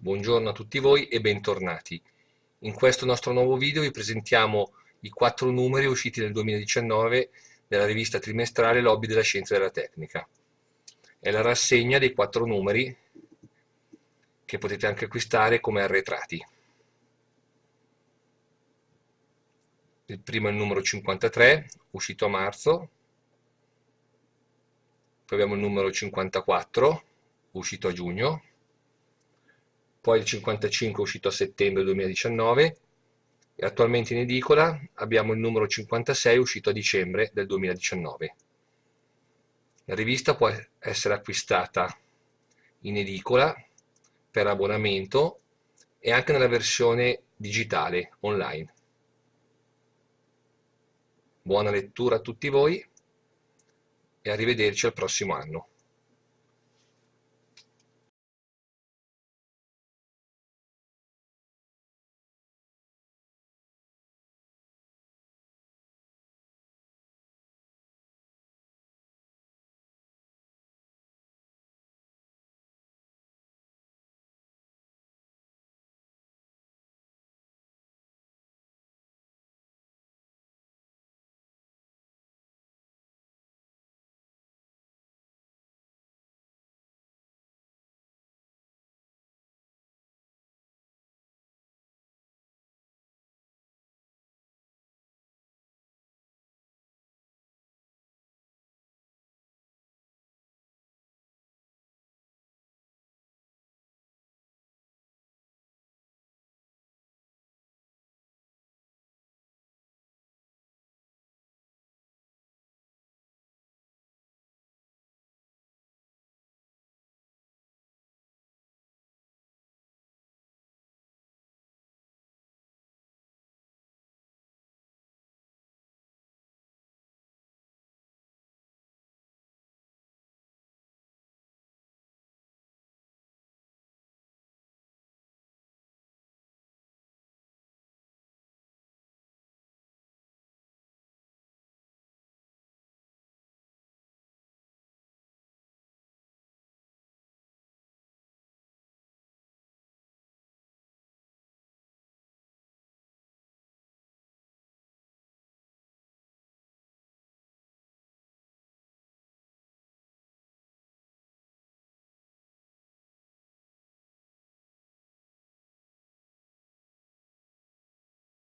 Buongiorno a tutti voi e bentornati. In questo nostro nuovo video vi presentiamo i quattro numeri usciti nel 2019 nella rivista trimestrale Lobby della Scienza e della Tecnica. È la rassegna dei quattro numeri che potete anche acquistare come arretrati. Il primo è il numero 53, uscito a marzo. Poi abbiamo il numero 54, uscito a giugno poi il 55 uscito a settembre 2019 e attualmente in edicola abbiamo il numero 56 uscito a dicembre del 2019. La rivista può essere acquistata in edicola per abbonamento e anche nella versione digitale online. Buona lettura a tutti voi e arrivederci al prossimo anno.